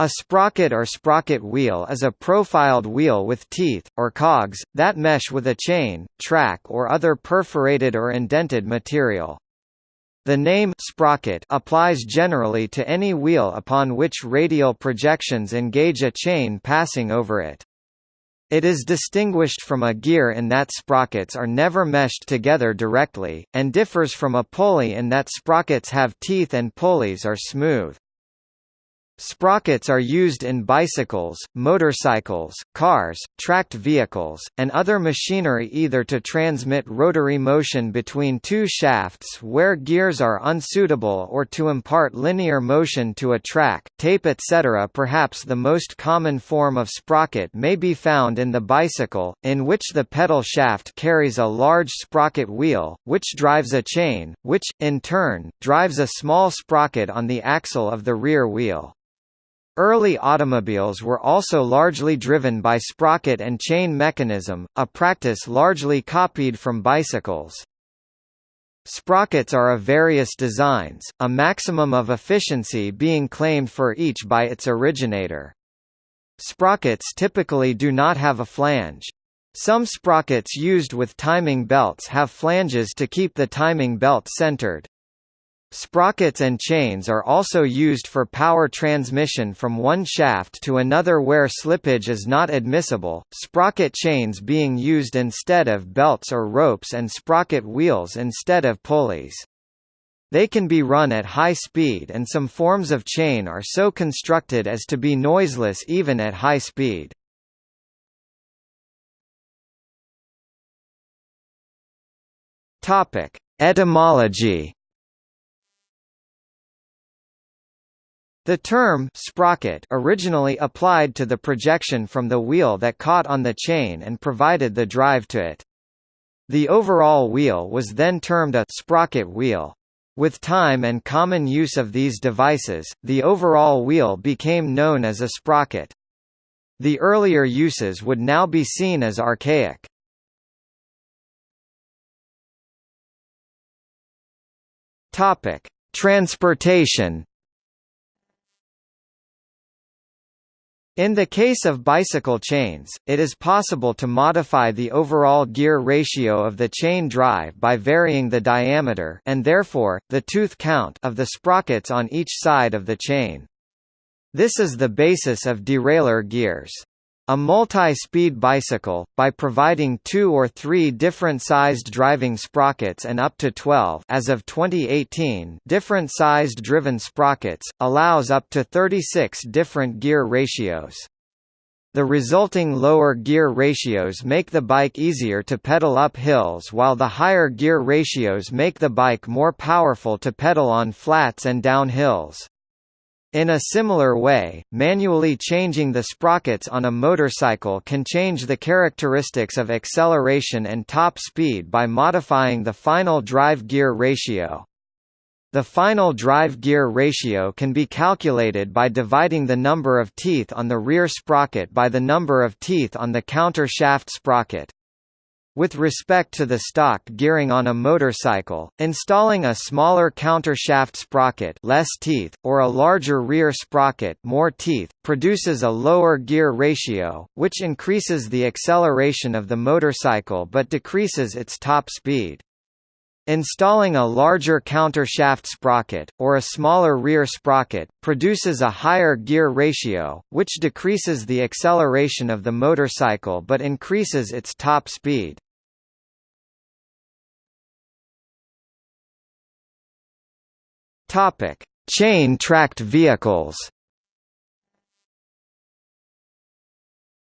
A sprocket or sprocket wheel is a profiled wheel with teeth, or cogs, that mesh with a chain, track or other perforated or indented material. The name sprocket applies generally to any wheel upon which radial projections engage a chain passing over it. It is distinguished from a gear in that sprockets are never meshed together directly, and differs from a pulley in that sprockets have teeth and pulleys are smooth. Sprockets are used in bicycles, motorcycles, cars, tracked vehicles, and other machinery either to transmit rotary motion between two shafts where gears are unsuitable or to impart linear motion to a track, tape etc. Perhaps the most common form of sprocket may be found in the bicycle, in which the pedal shaft carries a large sprocket wheel, which drives a chain, which, in turn, drives a small sprocket on the axle of the rear wheel. Early automobiles were also largely driven by sprocket and chain mechanism, a practice largely copied from bicycles. Sprockets are of various designs, a maximum of efficiency being claimed for each by its originator. Sprockets typically do not have a flange. Some sprockets used with timing belts have flanges to keep the timing belt centered. Sprockets and chains are also used for power transmission from one shaft to another where slippage is not admissible, sprocket chains being used instead of belts or ropes and sprocket wheels instead of pulleys. They can be run at high speed and some forms of chain are so constructed as to be noiseless even at high speed. Etymology The term sprocket originally applied to the projection from the wheel that caught on the chain and provided the drive to it. The overall wheel was then termed a sprocket wheel. With time and common use of these devices, the overall wheel became known as a sprocket. The earlier uses would now be seen as archaic. Transportation In the case of bicycle chains, it is possible to modify the overall gear ratio of the chain drive by varying the diameter and therefore, the tooth count of the sprockets on each side of the chain. This is the basis of derailleur gears. A multi-speed bicycle, by providing two or three different sized driving sprockets and up to 12 as of 2018 different sized driven sprockets, allows up to 36 different gear ratios. The resulting lower gear ratios make the bike easier to pedal up hills while the higher gear ratios make the bike more powerful to pedal on flats and down hills. In a similar way, manually changing the sprockets on a motorcycle can change the characteristics of acceleration and top speed by modifying the final drive gear ratio. The final drive gear ratio can be calculated by dividing the number of teeth on the rear sprocket by the number of teeth on the counter shaft sprocket. With respect to the stock gearing on a motorcycle, installing a smaller countershaft sprocket less teeth, or a larger rear sprocket more teeth, produces a lower gear ratio, which increases the acceleration of the motorcycle but decreases its top speed. Installing a larger countershaft sprocket, or a smaller rear sprocket, produces a higher gear ratio, which decreases the acceleration of the motorcycle but increases its top speed. Topic: Chain-tracked vehicles.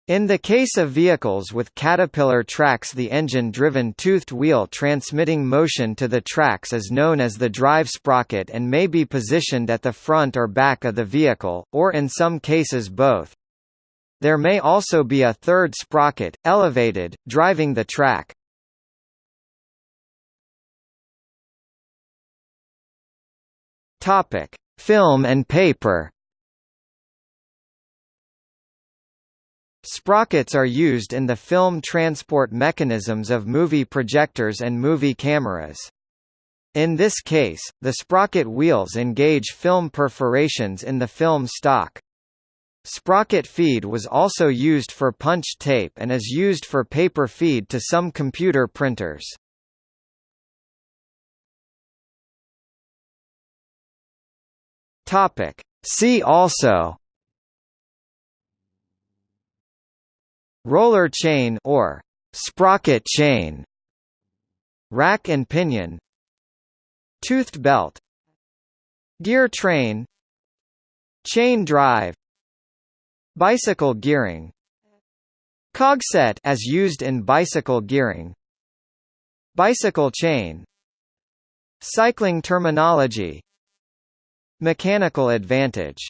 In the case of vehicles with caterpillar tracks the engine-driven toothed wheel transmitting motion to the tracks is known as the drive sprocket and may be positioned at the front or back of the vehicle, or in some cases both. There may also be a third sprocket, elevated, driving the track. Topic: Film and paper. Sprockets are used in the film transport mechanisms of movie projectors and movie cameras. In this case, the sprocket wheels engage film perforations in the film stock. Sprocket feed was also used for punch tape and is used for paper feed to some computer printers. Topic. See also. Roller chain or sprocket chain. Rack and pinion. Toothed belt. Gear train. Chain drive. Bicycle gearing. Cogset as used in bicycle gearing. Bicycle chain. Cycling terminology Mechanical advantage